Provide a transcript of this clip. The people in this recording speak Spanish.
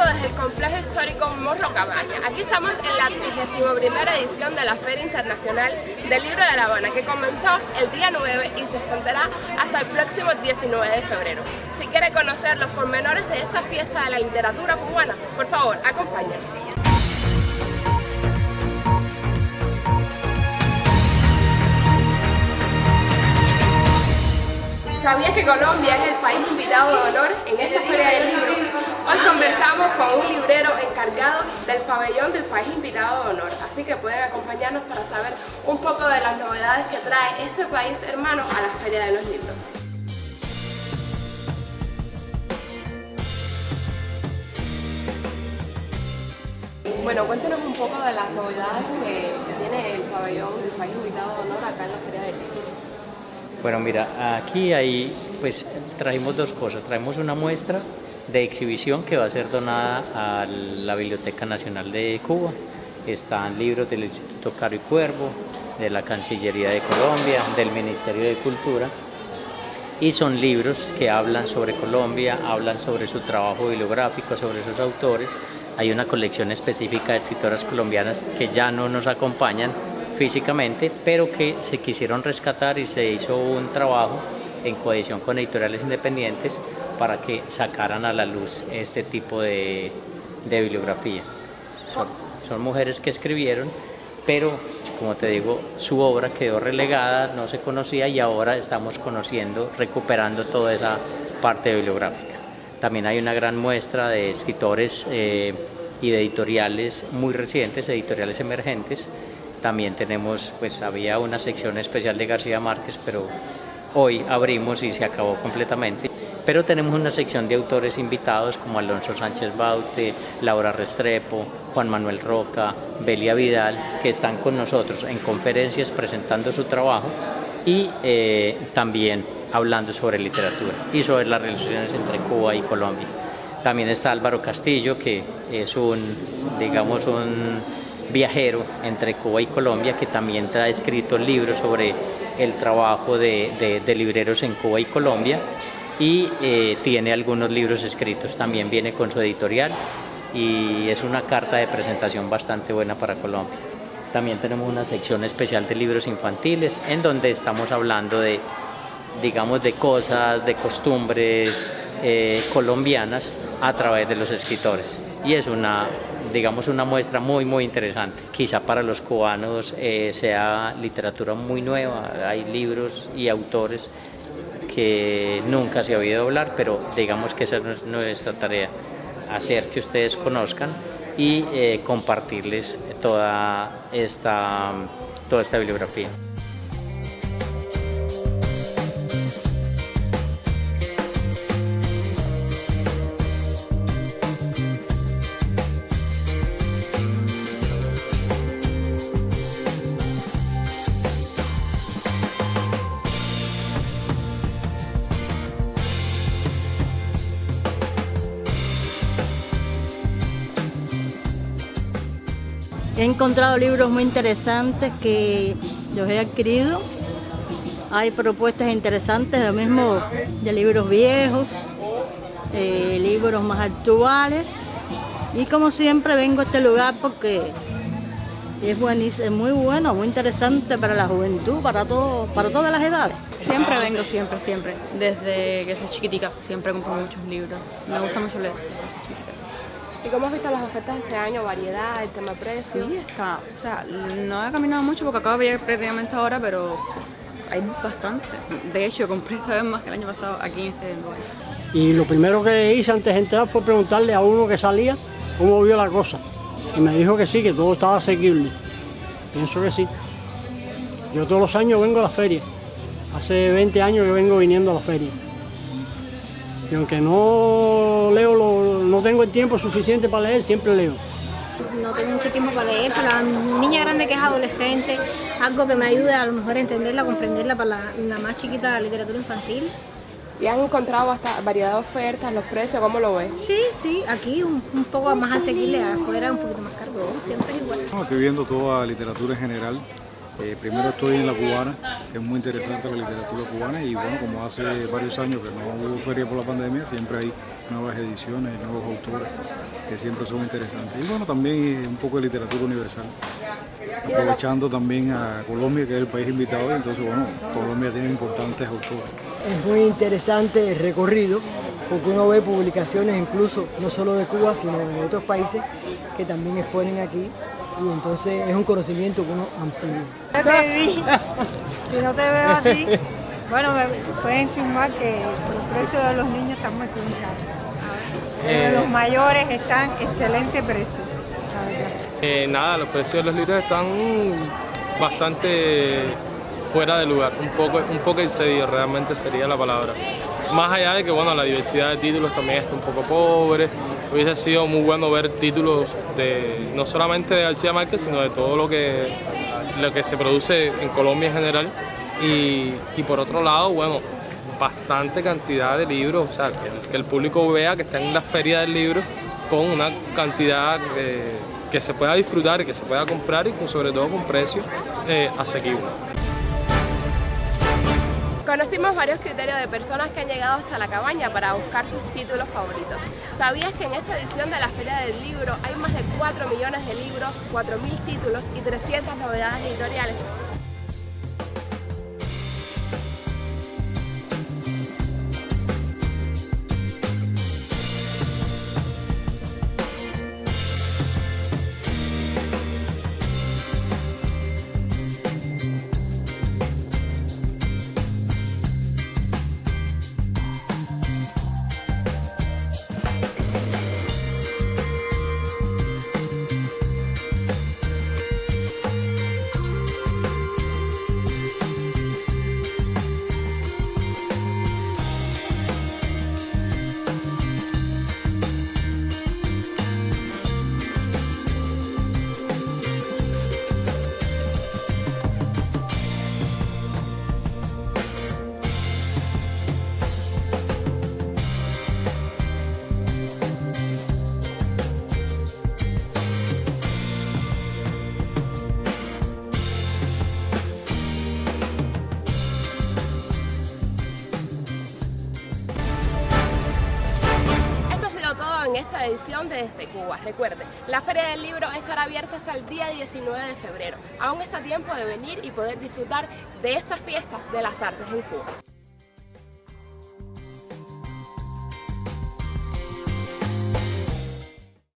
desde el complejo histórico Morro Cabaña. Aquí estamos en la 31 edición de la Feria Internacional del Libro de La Habana, que comenzó el día 9 y se extenderá hasta el próximo 19 de febrero. Si quiere conocer los pormenores de esta fiesta de la literatura cubana, por favor, acompáñenos. ¿Sabías que Colombia es el país invitado de honor en esta Feria del Libro? Hoy conversamos con un librero encargado del pabellón del país invitado de honor, así que pueden acompañarnos para saber un poco de las novedades que trae este país hermano a la Feria de los Libros. Bueno, cuéntenos un poco de las novedades que, tiene el pabellón del país invitado de honor acá en la Feria del Libro. Bueno, mira, aquí hay, pues traemos dos cosas. Traemos una muestra de exhibición que va a ser donada a la Biblioteca Nacional de Cuba. Están libros del Instituto Caro y Cuervo, de la Cancillería de Colombia, del Ministerio de Cultura. Y son libros que hablan sobre Colombia, hablan sobre su trabajo bibliográfico, sobre sus autores. Hay una colección específica de escritoras colombianas que ya no nos acompañan, físicamente, pero que se quisieron rescatar y se hizo un trabajo en cohesión con editoriales independientes para que sacaran a la luz este tipo de, bibliografía. Son, mujeres que escribieron, pero como te digo, su obra quedó relegada, no se conocía y ahora estamos conociendo, recuperando toda esa parte bibliográfica. También hay una gran muestra de escritores eh, y de editoriales muy recientes, editoriales emergentes, también tenemos, pues había una sección especial de García Márquez, pero hoy abrimos y se acabó completamente. Pero tenemos una sección de autores invitados como Alonso Sánchez Baute, Laura Restrepo, Juan Manuel Roca, Belia Vidal, que están con nosotros en conferencias presentando su trabajo y eh, también hablando sobre literatura y sobre las relaciones entre Cuba y Colombia. También está Álvaro Castillo, que es un, digamos, un viajero entre Cuba y Colombia que también ha escrito libros sobre el trabajo de, libreros en Cuba y Colombia y eh, tiene algunos libros escritos, también viene con su editorial y es una carta de presentación bastante buena para Colombia. También tenemos una sección especial de libros infantiles en donde estamos hablando de, digamos, de cosas, de costumbres eh, colombianas a través de los escritores y es una digamos una muestra muy muy interesante. Quizá para los cubanos eh, sea literatura muy nueva, hay libros y autores que nunca se ha oído hablar, pero digamos que esa es nuestra tarea, hacer que ustedes conozcan y eh, compartirles toda esta, toda esta bibliografía. He encontrado libros muy interesantes que los he adquirido. Hay propuestas interesantes, lo mismo de libros viejos, eh, libros más actuales. Y como siempre vengo a este lugar porque es, buenísimo, es muy bueno, muy interesante para la juventud, para, todo, para todas las edades. Siempre vengo, siempre, siempre. Desde que soy chiquitica, siempre compro muchos libros. Me gusta mucho leer, ¿Y cómo has visto las ofertas de este año? ¿Variedad, el tema precio? Sí, está. O sea, no he caminado mucho porque acabo de ir prácticamente ahora, pero hay bastante. De hecho, compré esta vez más que el año pasado aquí en este lugar. Y lo primero que hice antes de entrar fue preguntarle a uno que salía cómo vio la cosa. Y me dijo que sí, que todo estaba asequible. Pienso que sí. Yo todos los años vengo a la feria. Hace 20 años que vengo viniendo a la feria. Y aunque no leo, no tengo el tiempo suficiente para leer, siempre leo. No tengo mucho tiempo para leer, para la niña grande que es adolescente, algo que me ayude a lo mejor a entenderla, comprenderla para la, más chiquita la literatura infantil. ¿Y has encontrado hasta variedad de ofertas, los precios, cómo lo ves? Sí, sí, aquí un, poco más asequible, afuera un poquito más caro, siempre es igual. estoy viendo toda literatura en general, Eh, primero estoy en la cubana, es muy interesante la literatura cubana y bueno, como hace varios años que no hubo feria por la pandemia, siempre hay nuevas ediciones, nuevos autores que siempre son interesantes. Y bueno, también un poco de literatura universal, aprovechando también a Colombia, que es el país invitado, y entonces bueno, Colombia tiene importantes autores. Es muy interesante el recorrido, porque uno ve publicaciones incluso no solo de Cuba, sino de otros países que también exponen aquí y entonces es un conocimiento que uno amplía. si no te veo a ti, bueno, me pueden chumbar que los precios de los niños están muy caros. Eh, los mayores están excelente precio, eh, nada, los precios de los libros están bastante fuera de lugar, un poco, un poco excedido realmente sería la palabra. Más allá de que bueno, la diversidad de títulos también está un poco pobre, hubiese sido muy bueno ver títulos de no solamente de García Márquez, sino de todo lo que, lo que se produce en Colombia en general. Y, por otro lado, bueno, bastante cantidad de libros, o sea, que el, público vea que está en la feria del libro con una cantidad que se pueda disfrutar y que se pueda comprar y sobre todo con precios eh, asequibles. Conocimos varios criterios de personas que han llegado hasta la cabaña para buscar sus títulos favoritos. ¿Sabías que en esta edición de la Feria del Libro hay más de 4 millones de libros, 4.000 títulos y 300 novedades editoriales? Desde Cuba. Recuerde, la Feria del Libro estará abierta hasta el día 19 de febrero. Aún está tiempo de venir y poder disfrutar de estas fiestas de las artes en Cuba.